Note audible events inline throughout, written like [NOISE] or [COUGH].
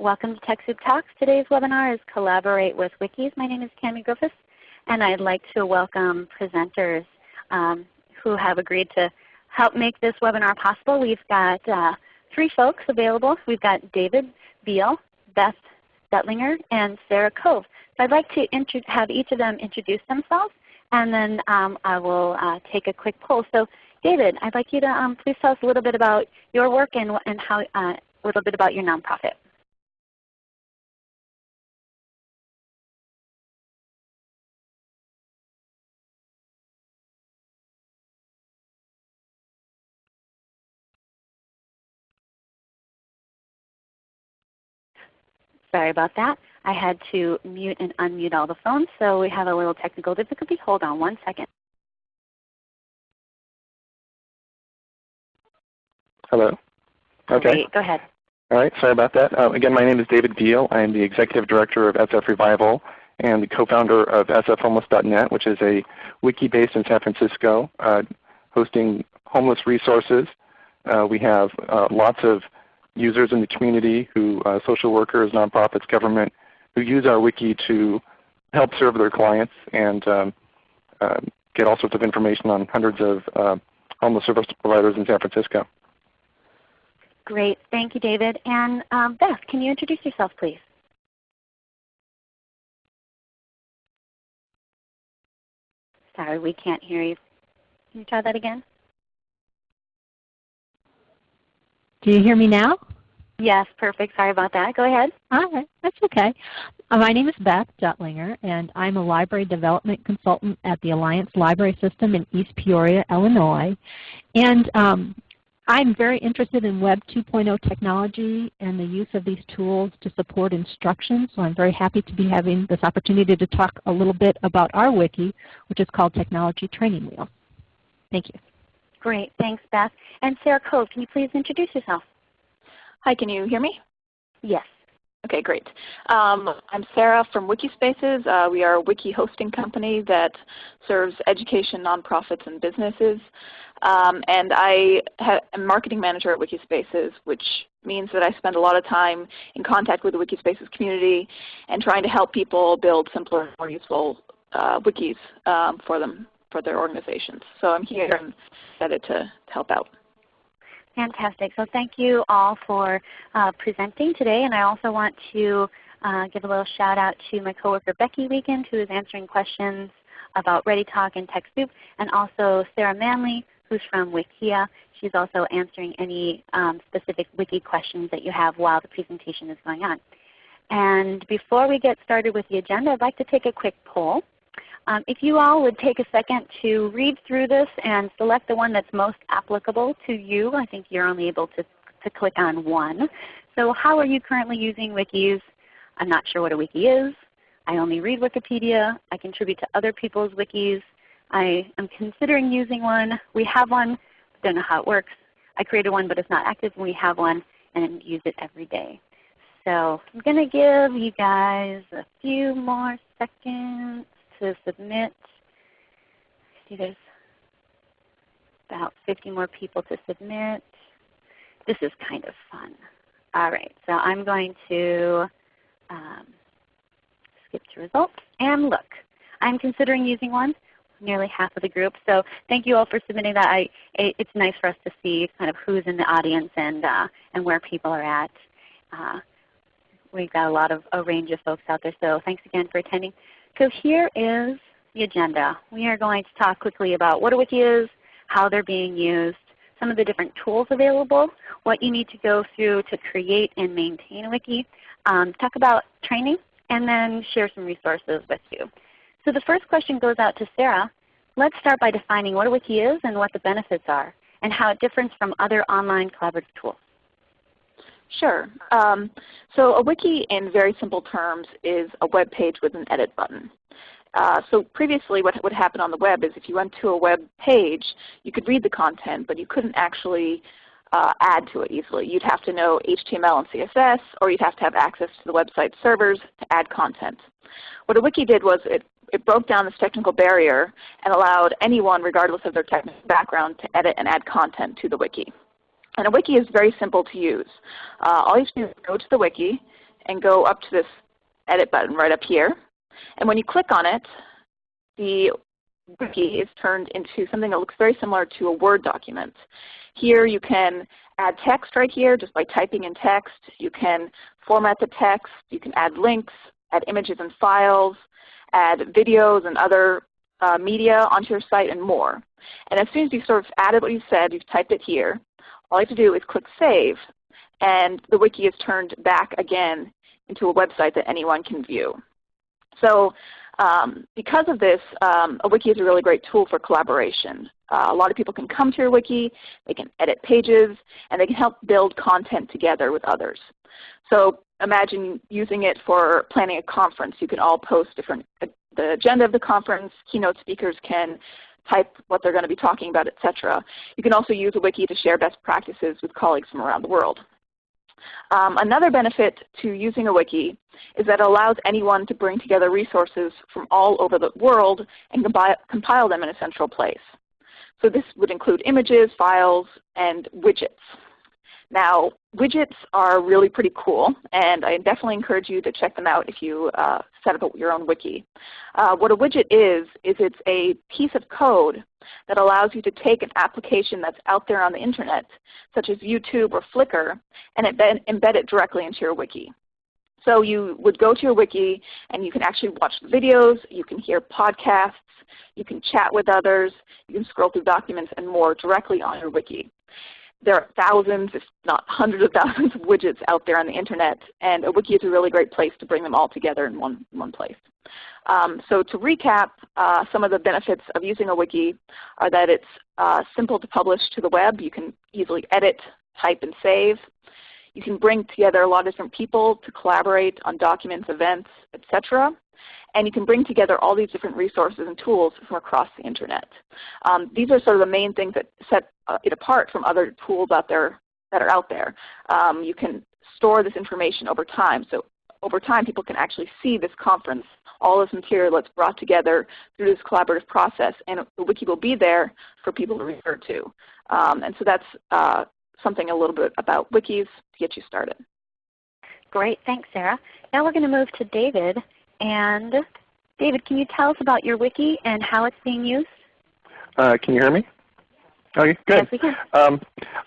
Welcome to TechSoup Talks. Today's webinar is Collaborate with Wikis. My name is Cami Griffiths and I'd like to welcome presenters um, who have agreed to help make this webinar possible. We've got uh, three folks available. We've got David Beal, Beth Detlinger, and Sarah Cove. So I'd like to have each of them introduce themselves and then um, I will uh, take a quick poll. So David, I'd like you to um, please tell us a little bit about your work and, and how, uh, a little bit about your nonprofit. Sorry about that. I had to mute and unmute all the phones, so we have a little technical difficulty. Hold on one second. Hello. Okay. Great. Go ahead. All right. Sorry about that. Uh, again, my name is David Beal. I am the Executive Director of SF Revival and the co-founder of sfhomeless.net, which is a wiki based in San Francisco uh, hosting homeless resources. Uh, we have uh, lots of users in the community who, uh, social workers, nonprofits, government, who use our wiki to help serve their clients and um, uh, get all sorts of information on hundreds of homeless service providers in San Francisco. Great. Thank you, David. And um, Beth, can you introduce yourself, please? Sorry, we can't hear you. Can you try that again? Do you hear me now? Yes, perfect. Sorry about that. Go ahead. All right, that's okay. Uh, my name is Beth Detlinger, and I'm a library development consultant at the Alliance Library System in East Peoria, Illinois. And um, I'm very interested in Web 2.0 technology and the use of these tools to support instruction. So I'm very happy to be having this opportunity to talk a little bit about our wiki, which is called Technology Training Wheel. Thank you. Great. Thanks, Beth. And Sarah Cove, can you please introduce yourself? Hi, can you hear me? Yes. Okay, great. Um, I'm Sarah from Wikispaces. Uh, we are a wiki hosting company that serves education, nonprofits, and businesses. Um, and I am a marketing manager at Wikispaces, which means that I spend a lot of time in contact with the Wikispaces community and trying to help people build simpler, more useful uh, wikis um, for them, for their organizations. So I'm here and excited to, help out. Fantastic. So thank you all for uh, presenting today. And I also want to uh, give a little shout out to my coworker Becky Weekend who is answering questions about ReadyTalk and TechSoup, and also Sarah Manley who's from Wikia. She's also answering any um, specific wiki questions that you have while the presentation is going on. And before we get started with the agenda, I'd like to take a quick poll. Um, if you all would take a second to read through this and select the one that's most applicable to you, I think you're only able to, to click on one. So how are you currently using wikis? I'm not sure what a wiki is. I only read Wikipedia. I contribute to other people's wikis. I am considering using one. We have one, don't know how it works. I created one but it's not active and we have one and use it every day. So I'm going to give you guys a few more seconds to submit. see there's about 50 more people to submit. This is kind of fun. All right, so I'm going to um, skip to results and look. I'm considering using one nearly half of the group. So thank you all for submitting that. I, it, it's nice for us to see kind of who's in the audience and, uh, and where people are at. Uh, we've got a lot of a range of folks out there. So thanks again for attending. So here is the agenda. We are going to talk quickly about what a wiki is, how they're being used, some of the different tools available, what you need to go through to create and maintain a wiki, um, talk about training, and then share some resources with you. So the first question goes out to Sarah. Let's start by defining what a wiki is and what the benefits are and how it differs from other online collaborative tools. Sure. Um, so a wiki in very simple terms is a web page with an edit button. Uh, so previously what would happen on the web is if you went to a web page, you could read the content, but you couldn't actually uh, add to it easily. You'd have to know HTML and CSS, or you'd have to have access to the website servers to add content. What a wiki did was it it broke down this technical barrier and allowed anyone, regardless of their technical background, to edit and add content to the wiki. And a wiki is very simple to use. Uh, all you have to do is go to the wiki, and go up to this edit button right up here. And when you click on it, the wiki is turned into something that looks very similar to a Word document. Here you can add text right here just by typing in text. You can format the text. You can add links, add images and files, add videos and other uh, media onto your site and more. And as soon as you sort of added what you said, you've typed it here, all I have to do is click Save, and the wiki is turned back again into a website that anyone can view. So um, because of this, um, a wiki is a really great tool for collaboration. Uh, a lot of people can come to your wiki, they can edit pages, and they can help build content together with others. So imagine using it for planning a conference. You can all post different, uh, the agenda of the conference, keynote speakers can type what they're going to be talking about, etc. You can also use a wiki to share best practices with colleagues from around the world. Um, another benefit to using a wiki is that it allows anyone to bring together resources from all over the world and compile them in a central place. So this would include images, files, and widgets. Now, widgets are really pretty cool, and I definitely encourage you to check them out if you uh, set up your own wiki. Uh, what a widget is, is it's a piece of code that allows you to take an application that's out there on the Internet, such as YouTube or Flickr, and embed it directly into your wiki. So you would go to your wiki and you can actually watch videos, you can hear podcasts, you can chat with others, you can scroll through documents and more directly on your wiki there are thousands, if not hundreds of thousands of widgets out there on the Internet, and a wiki is a really great place to bring them all together in one, one place. Um, so to recap, uh, some of the benefits of using a wiki are that it's uh, simple to publish to the web. You can easily edit, type, and save. You can bring together a lot of different people to collaborate on documents, events, etc and you can bring together all these different resources and tools from across the Internet. Um, these are sort of the main things that set uh, it apart from other tools out there that are out there. Um, you can store this information over time. So over time people can actually see this conference, all this material that's brought together through this collaborative process, and the wiki will be there for people to refer to. Um, and so that's uh, something a little bit about wikis to get you started. Great, thanks Sarah. Now we're going to move to David and David, can you tell us about your wiki and how it's being used? Uh, can you hear me? Okay, good. Yes, we can. Um,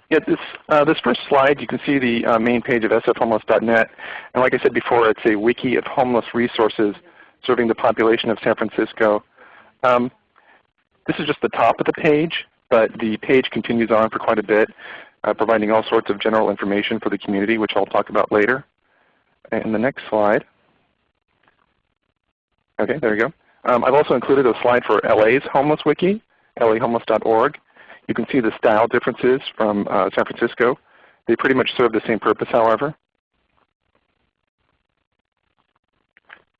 yeah, this, uh, this first slide, you can see the uh, main page of sfhomeless.net. And like I said before, it's a wiki of homeless resources serving the population of San Francisco. Um, this is just the top of the page, but the page continues on for quite a bit, uh, providing all sorts of general information for the community, which I'll talk about later. And the next slide. Okay, there you go. Um, I've also included a slide for LA's Homeless Wiki, lahomeless.org. You can see the style differences from uh, San Francisco. They pretty much serve the same purpose, however.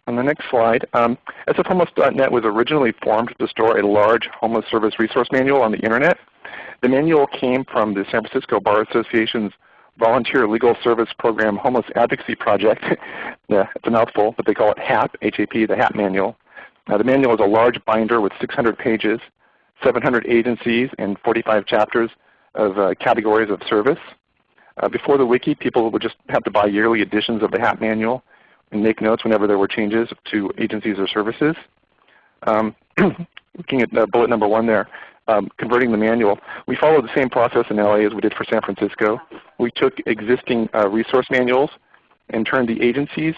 On the next slide, um, sfhomeless.net was originally formed to store a large homeless service resource manual on the Internet. The manual came from the San Francisco Bar Association's Volunteer Legal Service Program Homeless Advocacy Project. [LAUGHS] yeah, it's a mouthful, but they call it HAP, H-A-P, the HAP manual. Now, the manual is a large binder with 600 pages, 700 agencies, and 45 chapters of uh, categories of service. Uh, before the wiki, people would just have to buy yearly editions of the HAP manual and make notes whenever there were changes to agencies or services. Um, [CLEARS THROAT] looking at uh, bullet number one there, um, converting the manual, we followed the same process in LA as we did for San Francisco. We took existing uh, resource manuals and turned the agencies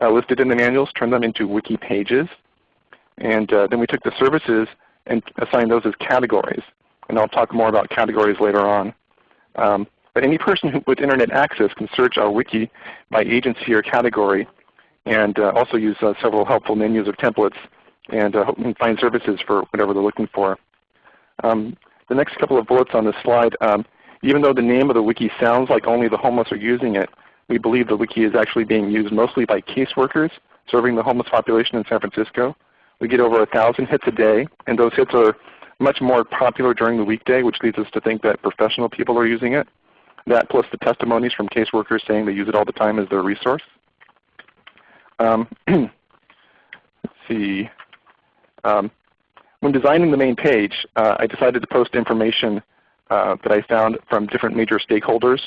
uh, listed in the manuals, turned them into wiki pages. And uh, then we took the services and assigned those as categories. And I'll talk more about categories later on. Um, but any person who, with Internet access can search our wiki by agency or category and uh, also use uh, several helpful menus of templates and, uh, and find services for whatever they're looking for. Um, the next couple of bullets on this slide, um, even though the name of the wiki sounds like only the homeless are using it, we believe the wiki is actually being used mostly by caseworkers serving the homeless population in San Francisco. We get over 1,000 hits a day, and those hits are much more popular during the weekday, which leads us to think that professional people are using it. That plus the testimonies from caseworkers saying they use it all the time as their resource. Um, [CLEARS THROAT] let's see. Um, when designing the main page, uh, I decided to post information uh, that I found from different major stakeholders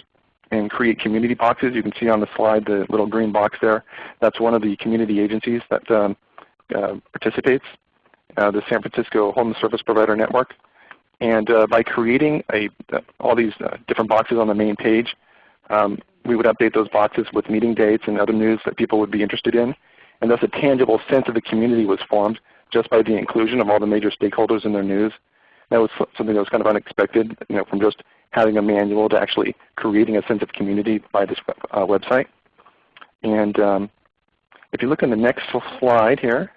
and create community boxes. You can see on the slide the little green box there. That's one of the community agencies that um, uh, participates, uh, the San Francisco Home Service Provider Network. And uh, by creating a, all these uh, different boxes on the main page, um, we would update those boxes with meeting dates and other news that people would be interested in. And thus a tangible sense of the community was formed just by the inclusion of all the major stakeholders in their news. That was something that was kind of unexpected you know, from just having a manual to actually creating a sense of community by this uh, website. And um, if you look on the next slide here,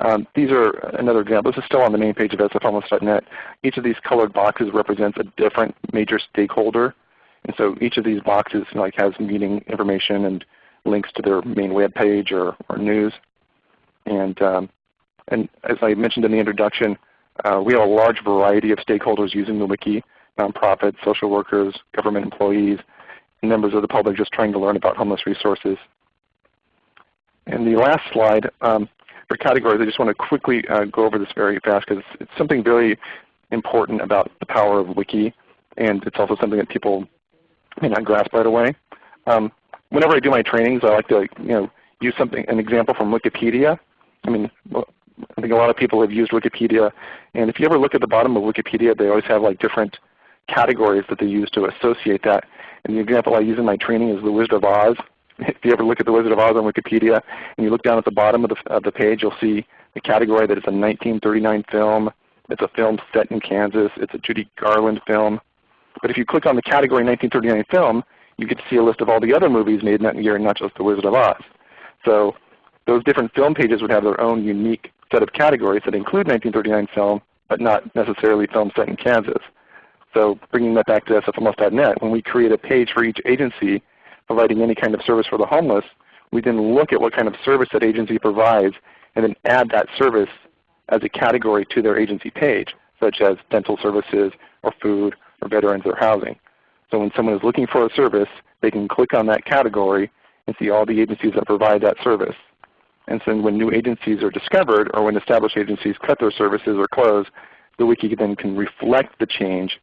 um, these are another example. This is still on the main page of sfhomeless.net. Each of these colored boxes represents a different major stakeholder. And so each of these boxes like has meeting information and links to their main web page or, or news. And, um, and as I mentioned in the introduction, uh, we have a large variety of stakeholders using the wiki, nonprofits, social workers, government employees, members of the public just trying to learn about homeless resources. And the last slide, um, for categories, I just want to quickly uh, go over this very fast because it's something very important about the power of Wiki, and it's also something that people may not grasp right away. Um, whenever I do my trainings, I like to you know use something an example from Wikipedia. I mean, I think a lot of people have used Wikipedia, and if you ever look at the bottom of Wikipedia, they always have like different categories that they use to associate that. And the example I use in my training is the Wizard of Oz [LAUGHS] if you ever look at the Wizard of Oz on Wikipedia and you look down at the bottom of the, of the page, you'll see the category that it's a 1939 film. It's a film set in Kansas. It's a Judy Garland film. But if you click on the category 1939 film, you get to see a list of all the other movies made in that year, and not just The Wizard of Oz. So those different film pages would have their own unique set of categories that include 1939 film, but not necessarily film set in Kansas. So bringing that back to sfhomeless.net, when we create a page for each agency, providing any kind of service for the homeless, we then look at what kind of service that agency provides and then add that service as a category to their agency page, such as dental services or food or veterans or housing. So when someone is looking for a service, they can click on that category and see all the agencies that provide that service. And so when new agencies are discovered or when established agencies cut their services or close, the wiki then can reflect the change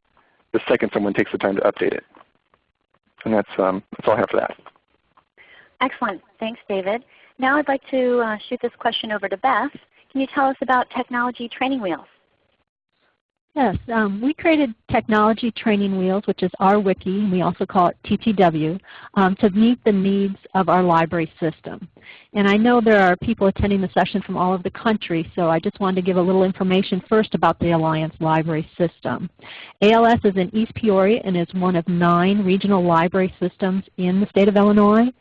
the second someone takes the time to update it. And that's, um, that's all I have for that. Excellent. Thanks, David. Now I'd like to uh, shoot this question over to Beth. Can you tell us about Technology Training Wheels? Yes, um, we created Technology Training Wheels, which is our wiki, and we also call it TTW, um, to meet the needs of our library system. And I know there are people attending the session from all over the country, so I just wanted to give a little information first about the Alliance Library System. ALS is in East Peoria and is one of nine regional library systems in the state of Illinois.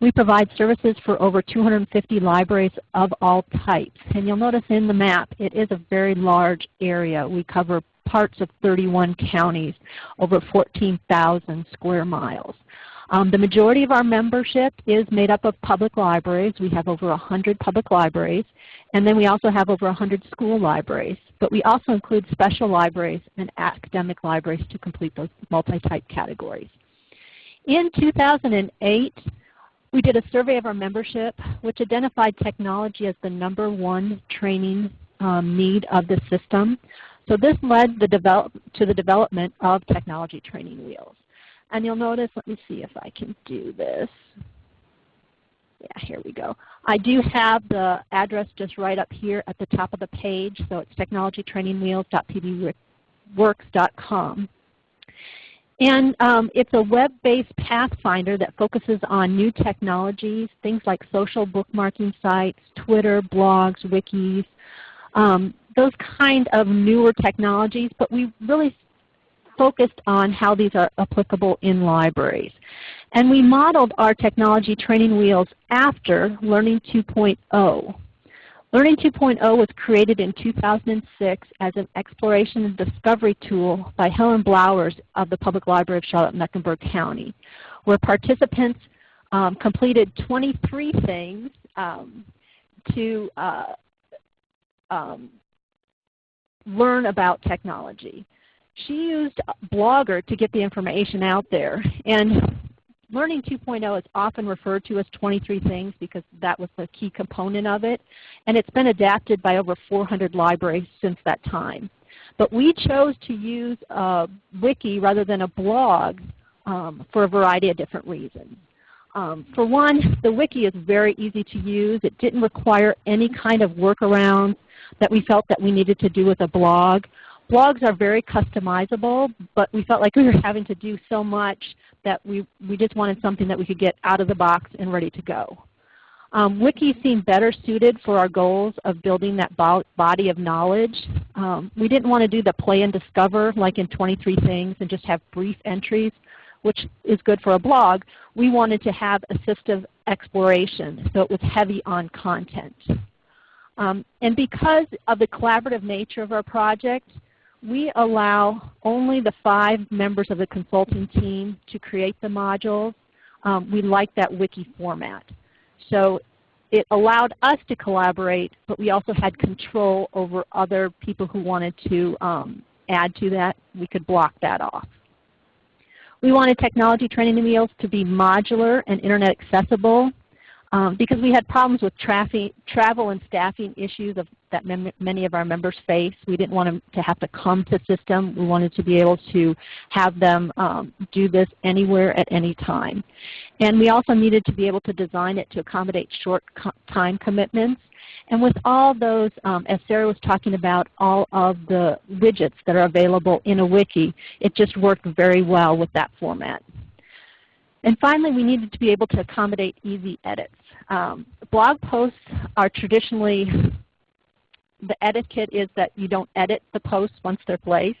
We provide services for over 250 libraries of all types. And you'll notice in the map it is a very large area. We cover parts of 31 counties, over 14,000 square miles. Um, the majority of our membership is made up of public libraries. We have over 100 public libraries. And then we also have over 100 school libraries. But we also include special libraries and academic libraries to complete those multi-type categories. In 2008, we did a survey of our membership which identified technology as the number one training um, need of the system. So this led the develop, to the development of technology training wheels. And you'll notice, let me see if I can do this. Yeah, here we go. I do have the address just right up here at the top of the page. So it's technologytrainingwheels.pbworks.com. And um, it's a web-based pathfinder that focuses on new technologies, things like social bookmarking sites, Twitter, blogs, wikis, um, those kind of newer technologies, but we really focused on how these are applicable in libraries. And we modeled our technology training wheels after Learning 2.0. Learning 2.0 was created in 2006 as an exploration and discovery tool by Helen Blowers of the Public Library of Charlotte-Mecklenburg County, where participants um, completed 23 things um, to uh, um, learn about technology. She used Blogger to get the information out there. And Learning 2.0 is often referred to as 23 things because that was the key component of it. And it's been adapted by over 400 libraries since that time. But we chose to use a wiki rather than a blog um, for a variety of different reasons. Um, for one, the wiki is very easy to use. It didn't require any kind of workarounds that we felt that we needed to do with a blog. Blogs are very customizable, but we felt like we were having to do so much that we, we just wanted something that we could get out of the box and ready to go. Um, Wiki seemed better suited for our goals of building that body of knowledge. Um, we didn't want to do the play and discover like in 23 things and just have brief entries, which is good for a blog. We wanted to have assistive exploration, so it was heavy on content. Um, and because of the collaborative nature of our project, we allow only the five members of the consulting team to create the modules. Um, we like that wiki format. So it allowed us to collaborate, but we also had control over other people who wanted to um, add to that. We could block that off. We wanted technology training wheels to be modular and Internet accessible um, because we had problems with travel and staffing issues of, that many of our members face. We didn't want them to have to come to system. We wanted to be able to have them um, do this anywhere at any time. And we also needed to be able to design it to accommodate short co time commitments. And with all those, um, as Sarah was talking about, all of the widgets that are available in a wiki, it just worked very well with that format. And finally, we needed to be able to accommodate easy edits. Um, blog posts are traditionally, the etiquette is that you don't edit the posts once they're placed.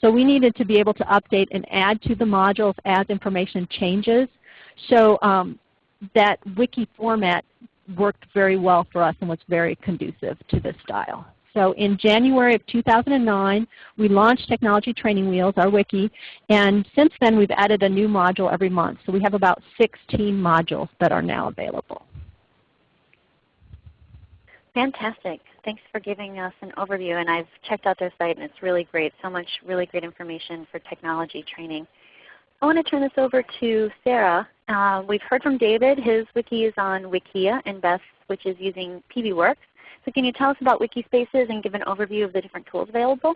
So we needed to be able to update and add to the modules as information changes. So um, that wiki format worked very well for us and was very conducive to this style. So in January of 2009, we launched Technology Training Wheels, our wiki, and since then we've added a new module every month. So we have about 16 modules that are now available. Fantastic. Thanks for giving us an overview. And I've checked out their site and it's really great. So much really great information for technology training. I want to turn this over to Sarah. Uh, we've heard from David. His wiki is on Wikia and Beth, which is using PBWorks. So can you tell us about Wikispaces and give an overview of the different tools available?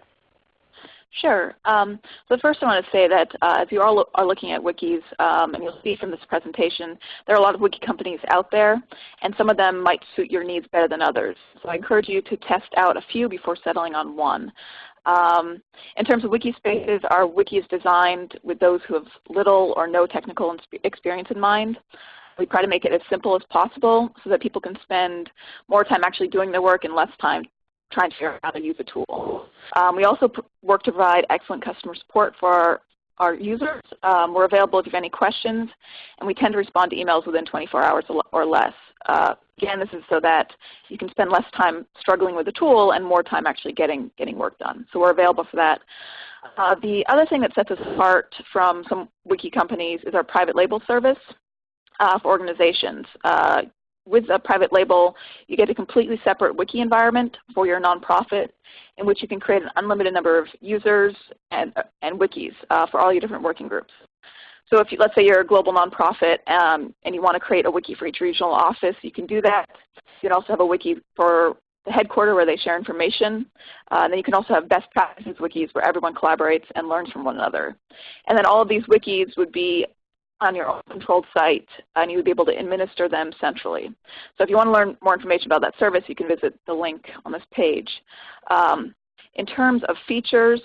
Sure. Um, so first I want to say that uh, if you all lo are looking at wikis, um, and you'll see from this presentation, there are a lot of wiki companies out there, and some of them might suit your needs better than others. So I encourage you to test out a few before settling on one. Um, in terms of Wikispaces, our wiki is designed with those who have little or no technical experience in mind. We try to make it as simple as possible so that people can spend more time actually doing their work and less time trying to figure out how to use a tool. Um, we also work to provide excellent customer support for our, our users. Um, we're available if you have any questions, and we tend to respond to emails within 24 hours or less. Uh, again, this is so that you can spend less time struggling with the tool and more time actually getting, getting work done. So we're available for that. Uh, the other thing that sets us apart from some wiki companies is our private label service uh, for organizations. Uh, with a private label, you get a completely separate wiki environment for your nonprofit in which you can create an unlimited number of users and, and wikis uh, for all your different working groups. So if you, let's say you're a global nonprofit um, and you want to create a wiki for each regional office, you can do that. You can also have a wiki for the headquarter where they share information. Uh, and then you can also have best practices wikis where everyone collaborates and learns from one another. And then all of these wikis would be on your own controlled site and you would be able to administer them centrally. So if you want to learn more information about that service, you can visit the link on this page. Um, in terms of features,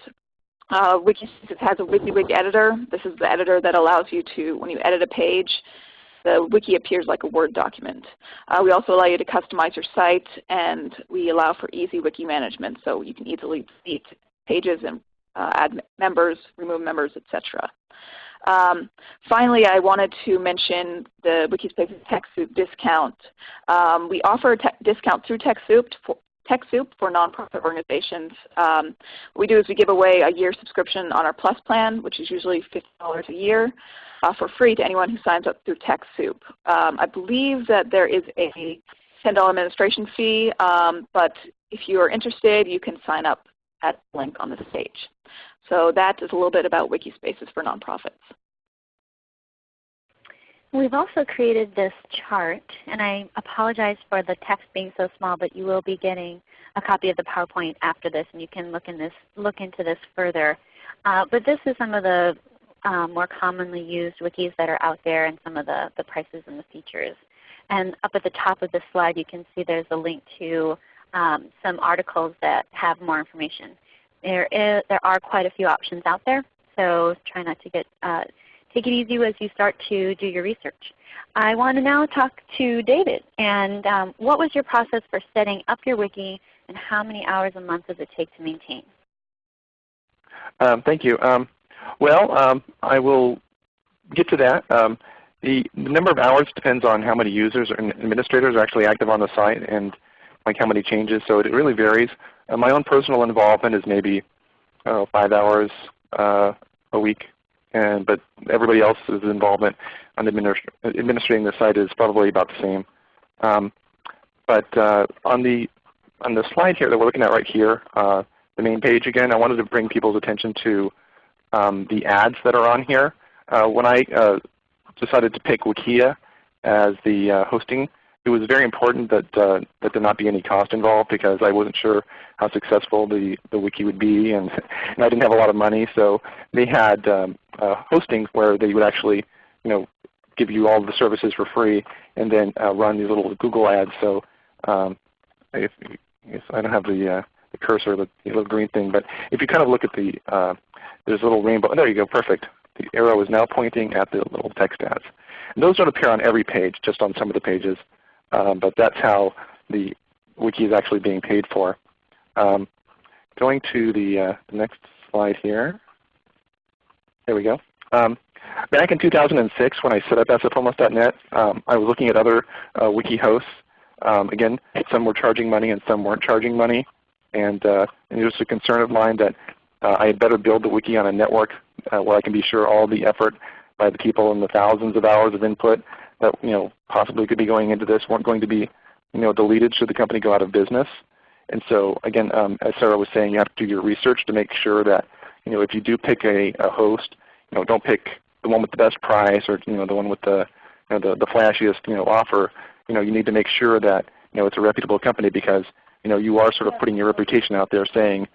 uh, Wikispaces has a WYSIWYG editor. This is the editor that allows you to, when you edit a page, the wiki appears like a Word document. Uh, we also allow you to customize your site, and we allow for easy wiki management, so you can easily delete pages and uh, add members, remove members, etc. Um, finally, I wanted to mention the Wikispaces TechSoup discount. Um, we offer a discount through TechSoup for, TechSoup for nonprofit organizations. Um, what we do is we give away a year subscription on our Plus plan, which is usually $50 a year, uh, for free to anyone who signs up through TechSoup. Um, I believe that there is a $10 administration fee, um, but if you are interested, you can sign up at the link on this page. So that is a little bit about Wikispaces for nonprofits. We've also created this chart, and I apologize for the text being so small, but you will be getting a copy of the PowerPoint after this, and you can look, in this, look into this further. Uh, but this is some of the um, more commonly used wikis that are out there and some of the, the prices and the features. And up at the top of the slide you can see there's a link to um, some articles that have more information. There, is, there are quite a few options out there, so try not to get, uh, take it easy as you start to do your research. I want to now talk to David. And um, what was your process for setting up your wiki and how many hours a month does it take to maintain? Um, thank you. Um, well, um, I will get to that. Um, the, the, number of hours depends on how many users and administrators are actually active on the site and like how many changes. So it really varies. Uh, my own personal involvement is maybe uh, five hours uh, a week, and but everybody else's involvement on administ administrating the site is probably about the same. Um, but uh, on the on the slide here that we're looking at right here, uh, the main page again, I wanted to bring people's attention to um, the ads that are on here. Uh, when I decided to pick Wikia as the hosting, it was very important that uh, that there not be any cost involved because I wasn't sure how successful the, the wiki would be, and, [LAUGHS] and I didn't have a lot of money. So they had um, uh, hosting where they would actually, you know, give you all the services for free, and then uh, run these little Google ads. So um, if, if I don't have the the cursor, the, the, little green thing, but if you kind of look at the there's a little rainbow. There you go, perfect. The arrow is now pointing at the little text ads. And those don't appear on every page, just on some of the pages. Um, but that's how the wiki is actually being paid for. Um, going to the, uh, next slide here. There we go. Um, back in 2006 when I set up sfhomeless.net, um, I was looking at other uh, wiki hosts. Um, again, some were charging money and some weren't charging money. And, uh, and it was a concern of mine that uh, I had better build the wiki on a network uh, where I can be sure all the effort by the people and the thousands of hours of input that you know possibly could be going into this weren't going to be you know deleted should the company go out of business. And so again, um, as Sarah was saying, you have to do your research to make sure that you know if you do pick a, a host, you know don't pick the one with the best price or you know the one with the you know the, the flashiest you know offer. You know you need to make sure that you know it's a reputable company because you know you are sort of putting your reputation out there saying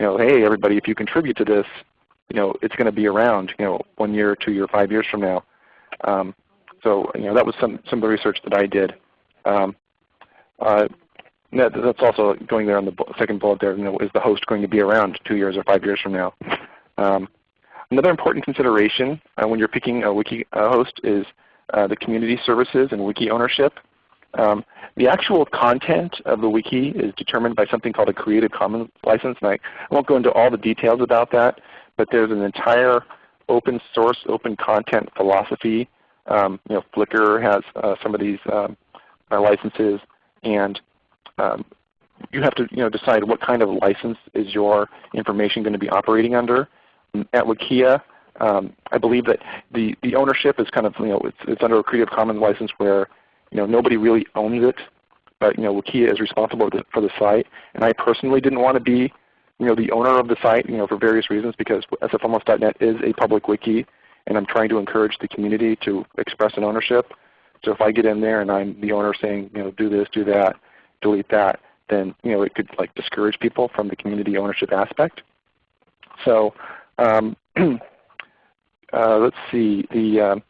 you know, hey everybody, if you contribute to this, you know, it's going to be around, you know, one year, two year, five years from now. Um, so you know, that was some some of the research that I did. Um, uh, that, that's also going there on the second bullet there. You know, is the host going to be around two years or five years from now? Um, another important consideration uh, when you're picking a wiki host is uh, the community services and wiki ownership. Um, the actual content of the wiki is determined by something called a Creative Commons license. And I, I won't go into all the details about that, but there's an entire open source, open content philosophy. Um, you know, Flickr has uh, some of these um, uh, licenses, and um, you have to you know, decide what kind of license is your information going to be operating under. At Wikia, um, I believe that the, the ownership is kind of, you know, it's, it's under a Creative Commons license where you know, nobody really owns it, but you know, Wikia is responsible for the site. And I personally didn't want to be you know, the owner of the site you know, for various reasons because sfhomeless.net is a public wiki and I'm trying to encourage the community to express an ownership. So if I get in there and I'm the owner saying, you know, do this, do that, delete that, then you know, it could like discourage people from the community ownership aspect. So um, [CLEARS THROAT] uh, let's see. The um,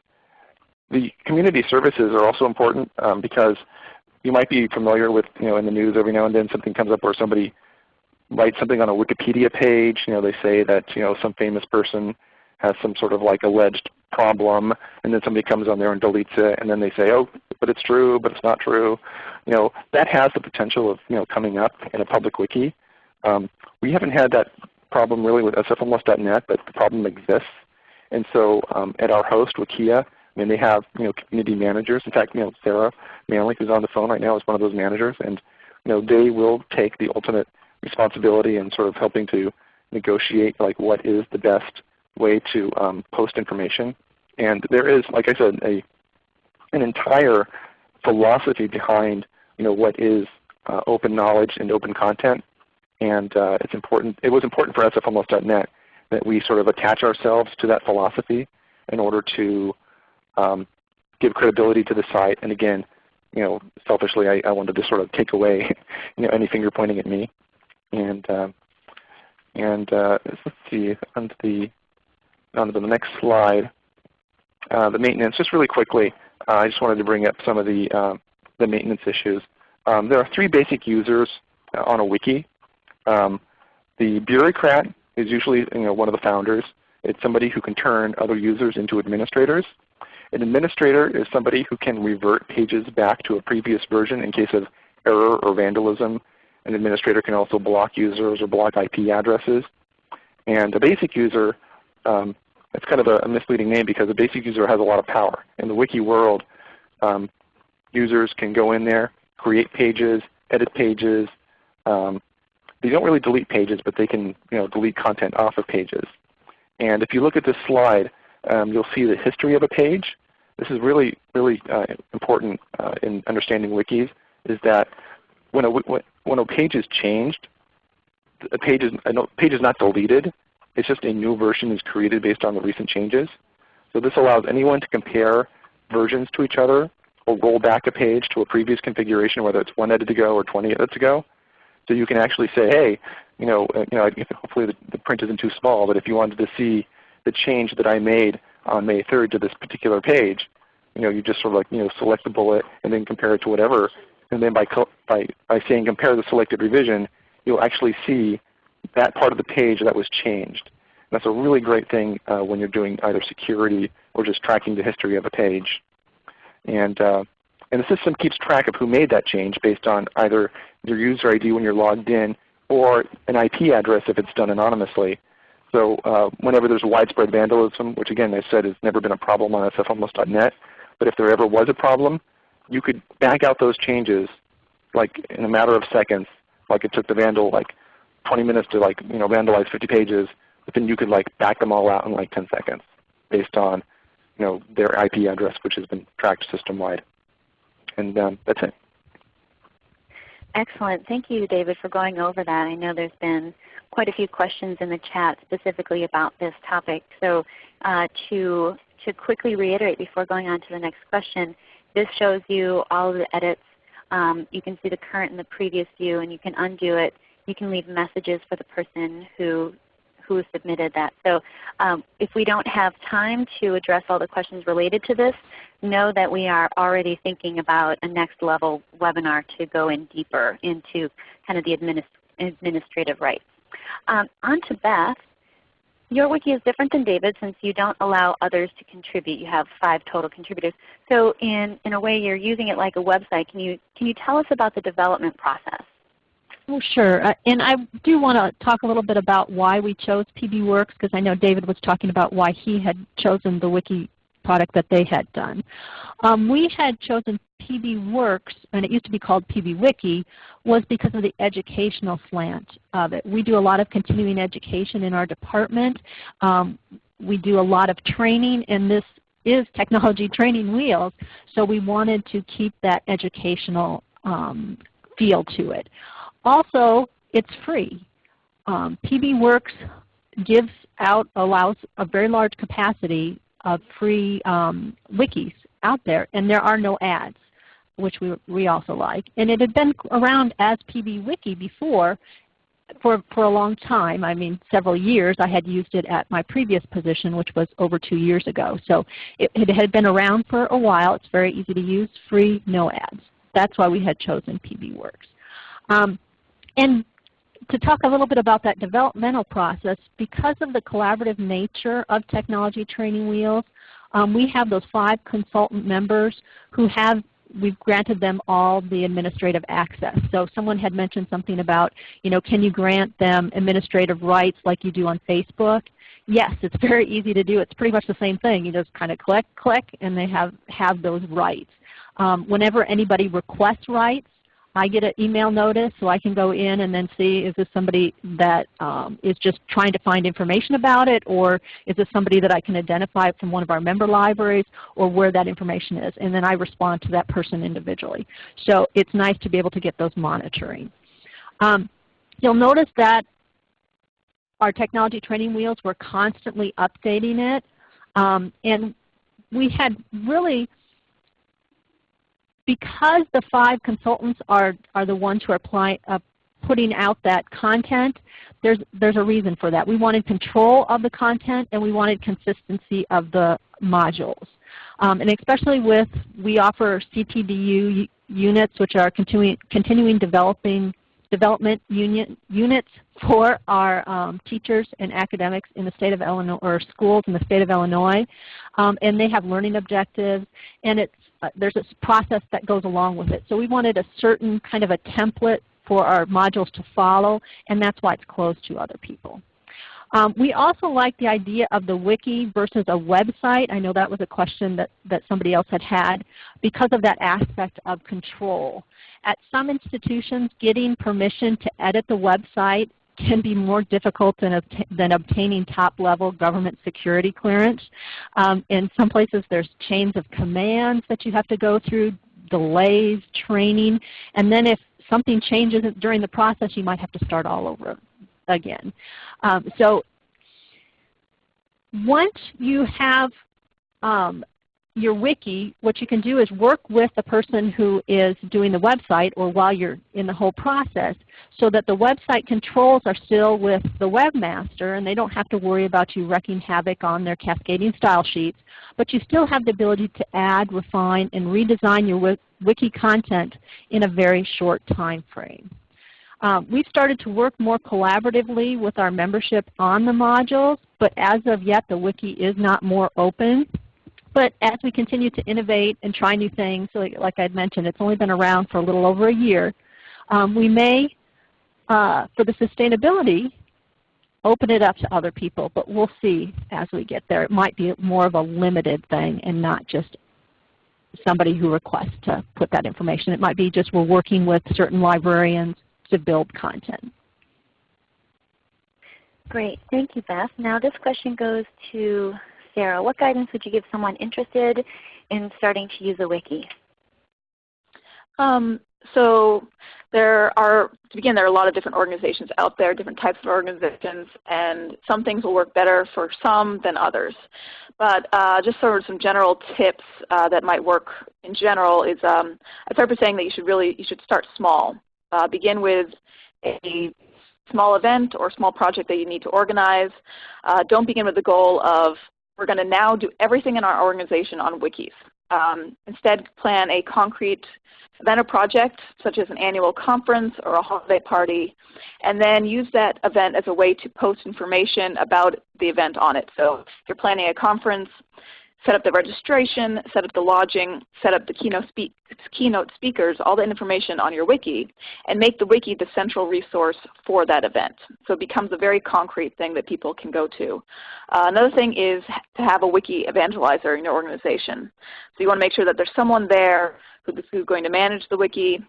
the community services are also important um, because you might be familiar with, you know, in the news every now and then something comes up where somebody writes something on a Wikipedia page. You know, they say that you know some famous person has some sort of like alleged problem, and then somebody comes on there and deletes it, and then they say, oh, but it's true, but it's not true. You know, that has the potential of you know coming up in a public wiki. Um, we haven't had that problem really with sfhomeless.net, but the problem exists. And so um, at our host, Wikia, I mean, they have you know community managers. In fact, you know Sarah Manley, who's on the phone right now, is one of those managers, and you know they will take the ultimate responsibility in sort of helping to negotiate like what is the best way to um, post information. And there is, like I said, a an entire philosophy behind you know what is uh, open knowledge and open content. And uh, it's important. It was important for sfhomeless.net that we sort of attach ourselves to that philosophy in order to um, give credibility to the site. And again, you know, selfishly, I, I wanted to sort of take away, [LAUGHS] you know, any finger pointing at me. And um, and uh, let's see, onto the on to the next slide, uh, the maintenance, just really quickly, uh, I just wanted to bring up some of the, uh, the maintenance issues. Um, there are three basic users uh, on a wiki. Um, the bureaucrat is usually you know, one of the founders. It's somebody who can turn other users into administrators. An administrator is somebody who can revert pages back to a previous version in case of error or vandalism. An administrator can also block users or block IP addresses. And a basic user, um, it's kind of a, misleading name because a basic user has a lot of power. In the wiki world, um, users can go in there, create pages, edit pages. Um, they don't really delete pages, but they can you know, delete content off of pages. And if you look at this slide, um, you'll see the history of a page. This is really, really uh, important uh, in understanding wikis, is that when a, when a page is changed, a page is, a page is not deleted. It's just a new version is created based on the recent changes. So this allows anyone to compare versions to each other or roll back a page to a previous configuration, whether it's one edit ago or 20 edits ago. So you can actually say, hey, you know, uh, you know hopefully the, the print isn't too small, but if you wanted to see the change that I made on May 3rd to this particular page, you know, you just sort of like you know select the bullet and then compare it to whatever. And then by, by, by saying compare the selected revision, you'll actually see that part of the page that was changed. And that's a really great thing uh, when you're doing either security or just tracking the history of a page. And, uh, and the system keeps track of who made that change based on either your user ID when you're logged in or an IP address if it's done anonymously. So uh, whenever there's widespread vandalism, which again I said has never been a problem on sfhomeless.net, but if there ever was a problem, you could back out those changes like in a matter of seconds. Like it took the vandal like 20 minutes to like you know vandalize 50 pages, but then you could like back them all out in like 10 seconds based on you know their IP address, which has been tracked system wide. And um, that's it. Excellent. Thank you, David, for going over that. I know there's been quite a few questions in the chat specifically about this topic. So uh, to, to quickly reiterate before going on to the next question, this shows you all of the edits. Um, you can see the current and the previous view, and you can undo it. You can leave messages for the person who who submitted that. So um, if we don't have time to address all the questions related to this, know that we are already thinking about a next level webinar to go in deeper into kind of the administ administrative rights. Um, on to Beth. Your wiki is different than David since you don't allow others to contribute. You have five total contributors. So in, in a way you're using it like a website. Can you, can you tell us about the development process? Oh, sure. Uh, and I do want to talk a little bit about why we chose PBWorks because I know David was talking about why he had chosen the wiki product that they had done. Um, we had chosen PBWorks, and it used to be called PBWiki, was because of the educational slant of it. We do a lot of continuing education in our department. Um, we do a lot of training, and this is technology [LAUGHS] training wheels, so we wanted to keep that educational um, feel to it. Also, it's free. Um, PBWorks gives out, allows a very large capacity of free um, wikis out there, and there are no ads, which we, we also like. And it had been around as PBWiki before for, for a long time. I mean, several years. I had used it at my previous position, which was over two years ago. So it, it had been around for a while. It's very easy to use, free, no ads. That's why we had chosen PBWorks. Um, and to talk a little bit about that developmental process, because of the collaborative nature of Technology Training Wheels, um, we have those five consultant members who have we've granted them all the administrative access. So someone had mentioned something about, you know, can you grant them administrative rights like you do on Facebook? Yes, it's [LAUGHS] very easy to do. It's pretty much the same thing. You just kind of click, click, and they have, have those rights. Um, whenever anybody requests rights, I get an email notice so I can go in and then see is this somebody that um, is just trying to find information about it or is this somebody that I can identify from one of our member libraries or where that information is. And then I respond to that person individually. So it's nice to be able to get those monitoring. Um, you'll notice that our technology training wheels, we're constantly updating it. Um, and we had really because the five consultants are, are the ones who are apply, uh, putting out that content, there's, there's a reason for that. We wanted control of the content and we wanted consistency of the modules. Um, and especially with, we offer CPDU units, which are continuing, continuing developing development union, units for our um, teachers and academics in the state of Illinois, or schools in the state of Illinois. Um, and they have learning objectives, and it's, uh, there's a process that goes along with it. So we wanted a certain kind of a template for our modules to follow, and that's why it's closed to other people. Um, we also like the idea of the wiki versus a website. I know that was a question that, that somebody else had had because of that aspect of control. At some institutions, getting permission to edit the website can be more difficult than, than obtaining top-level government security clearance. Um, in some places there's chains of commands that you have to go through, delays, training, and then if something changes during the process, you might have to start all over again. Um, so once you have um, your wiki, what you can do is work with the person who is doing the website or while you're in the whole process so that the website controls are still with the webmaster and they don't have to worry about you wrecking havoc on their cascading style sheets, but you still have the ability to add, refine, and redesign your wiki content in a very short time frame. Um, we've started to work more collaboratively with our membership on the modules, but as of yet the wiki is not more open. But as we continue to innovate and try new things, like, like I mentioned, it's only been around for a little over a year, um, we may, uh, for the sustainability, open it up to other people, but we'll see as we get there. It might be more of a limited thing and not just somebody who requests to put that information. It might be just we're working with certain librarians to build content. Great. Thank you, Beth. Now this question goes to Sarah. What guidance would you give someone interested in starting to use a wiki? Um, so there are, to begin, there are a lot of different organizations out there, different types of organizations, and some things will work better for some than others. But uh, just sort of some general tips uh, that might work in general is um, I start by saying that you should really, you should start small. Uh, begin with a small event or small project that you need to organize. Uh, don't begin with the goal of we're going to now do everything in our organization on wikis. Um, instead, plan a concrete event or project, such as an annual conference or a holiday party, and then use that event as a way to post information about the event on it. So if you're planning a conference, set up the registration, set up the lodging, set up the keynote, keynote speakers, all the information on your wiki, and make the wiki the central resource for that event. So it becomes a very concrete thing that people can go to. Uh, another thing is to have a wiki evangelizer in your organization. So you want to make sure that there's someone there who's going to manage the wiki,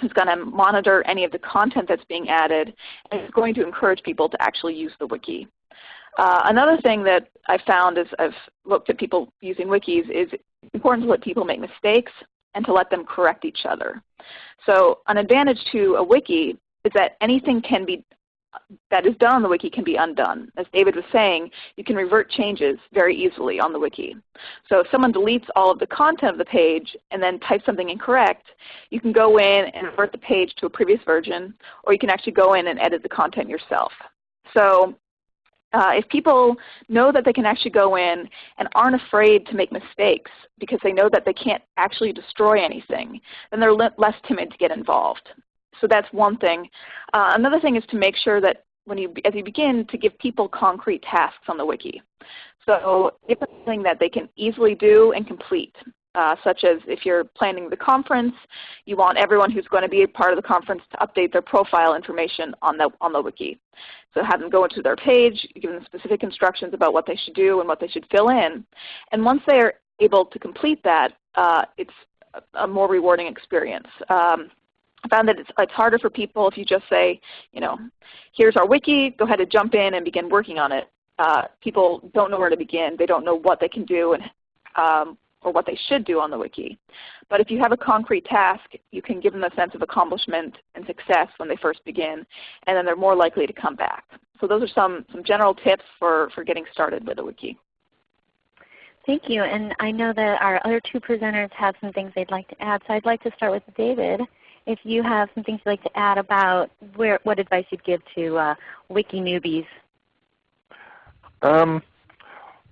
who's going to monitor any of the content that's being added, and is going to encourage people to actually use the wiki. Uh, another thing that I've found as I've looked at people using wikis is it's important to let people make mistakes and to let them correct each other. So an advantage to a wiki is that anything can be that is done on the wiki can be undone. As David was saying, you can revert changes very easily on the wiki. So if someone deletes all of the content of the page and then types something incorrect, you can go in and revert the page to a previous version, or you can actually go in and edit the content yourself. So uh, if people know that they can actually go in and aren't afraid to make mistakes because they know that they can't actually destroy anything, then they're less timid to get involved. So that's one thing. Uh, another thing is to make sure that when you, as you begin to give people concrete tasks on the wiki. So it's something that they can easily do and complete uh, such as if you're planning the conference, you want everyone who's going to be a part of the conference to update their profile information on the, on the wiki. So have them go into their page, give them specific instructions about what they should do and what they should fill in. And once they are able to complete that, uh, it's a more rewarding experience. Um, I found that it's, it's, harder for people if you just say, you know, here's our wiki, go ahead and jump in and begin working on it. Uh, people don't know where to begin. They don't know what they can do and um, or what they should do on the wiki. But if you have a concrete task, you can give them a sense of accomplishment and success when they first begin, and then they're more likely to come back. So those are some, some general tips for, for getting started with a wiki. Thank you. And I know that our other two presenters have some things they'd like to add. So I'd like to start with David if you have some things you'd like to add about where, what advice you'd give to uh, wiki newbies. Um,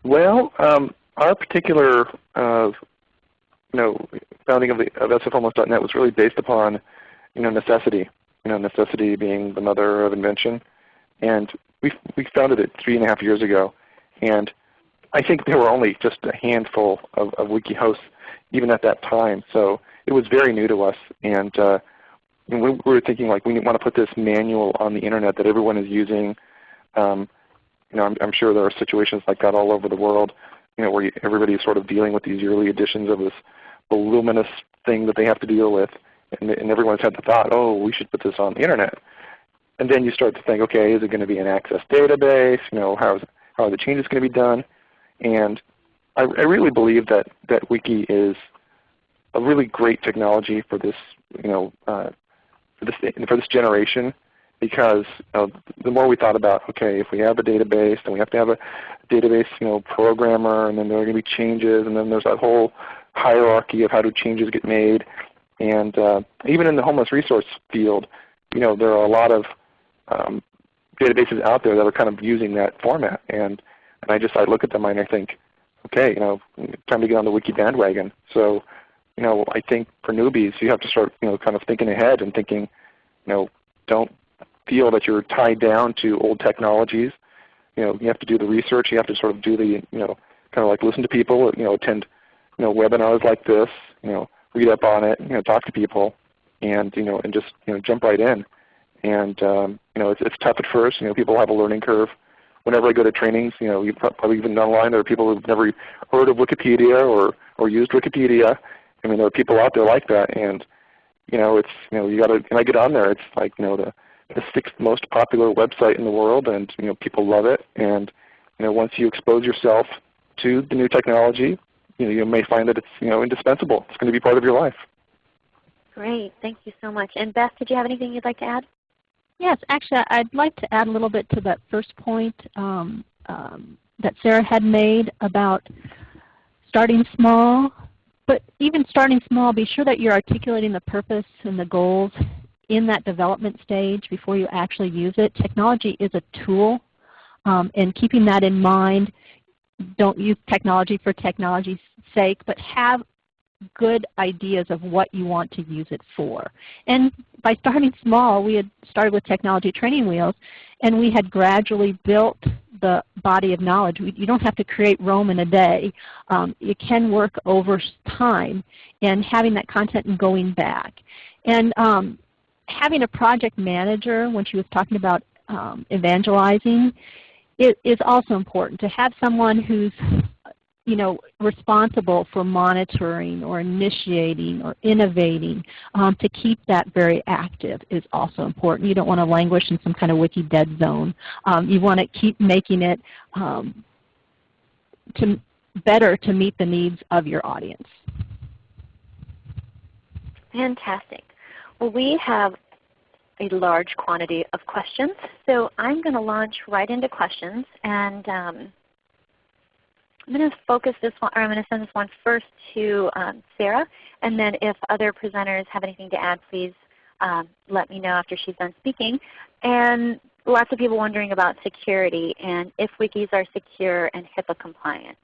well, um, our particular uh, you know, founding of, the, of sfhomeless.net was really based upon you know, necessity. You know, necessity being the mother of invention. And we, we founded it three and a half years ago. And I think there were only just a handful of, of wiki hosts even at that time. So it was very new to us. And uh, we were thinking like we want to put this manual on the Internet that everyone is using. Um, you know, I'm, I'm, sure there are situations like that all over the world. You know, where everybody is sort of dealing with these yearly editions of this voluminous thing that they have to deal with, and, and everyone's had the thought, oh, we should put this on the Internet. And then you start to think, okay, is it going to be an access database? You know, how, is, how are the changes going to be done? And I, I really believe that, that Wiki is a really great technology for this, you know, uh, for this for this generation, because the more we thought about, okay, if we have a database, then we have to have a database, you know, programmer, and then there are going to be changes, and then there's that whole hierarchy of how do changes get made. And uh, even in the homeless resource field, you know, there are a lot of um, databases out there that are kind of using that format. And, and I just I look at them and I think, okay, you know, time to get on the wiki bandwagon. So, you know, I think for newbies you have to start, you know, kind of thinking ahead and thinking, you know, don't feel that you're tied down to old technologies. You know, you have to do the research. You have to sort of do the, you know, kind of like listen to people. You know, attend, you know, webinars like this. You know, read up on it. You know, talk to people, and you know, and just you know, jump right in. And um, you know, it's, it's tough at first. You know, people have a learning curve. Whenever I go to trainings, you know, you've probably even online, there are people who've never heard of Wikipedia or or used Wikipedia. I mean, there are people out there like that, and you know, it's you know, you got to. When I get on there, it's like you know the the sixth most popular website in the world, and you know, people love it. And you know, once you expose yourself to the new technology, you know, you may find that it's you know indispensable. It's going to be part of your life. Great, thank you so much. And Beth, did you have anything you'd like to add? Yes, actually, I'd like to add a little bit to that first point um, um, that Sarah had made about starting small. But even starting small, be sure that you're articulating the purpose and the goals in that development stage before you actually use it. Technology is a tool, um, and keeping that in mind, don't use technology for technology's sake, but have good ideas of what you want to use it for. And by starting small, we had started with technology training wheels, and we had gradually built the body of knowledge. We, you don't have to create Rome in a day. Um, it can work over time and having that content and going back. And um, having a project manager, when she was talking about um, evangelizing, it is also important to have someone who's you know, responsible for monitoring or initiating or innovating um, to keep that very active is also important. You don't want to languish in some kind of wiki dead zone. Um, you want to keep making it um, to better to meet the needs of your audience. Fantastic. We have a large quantity of questions, so I'm going to launch right into questions. And um, I'm going to focus this one, or I'm going to send this one first to um, Sarah, and then if other presenters have anything to add, please um, let me know after she's done speaking. And lots of people wondering about security and if wikis are secure and HIPAA compliant.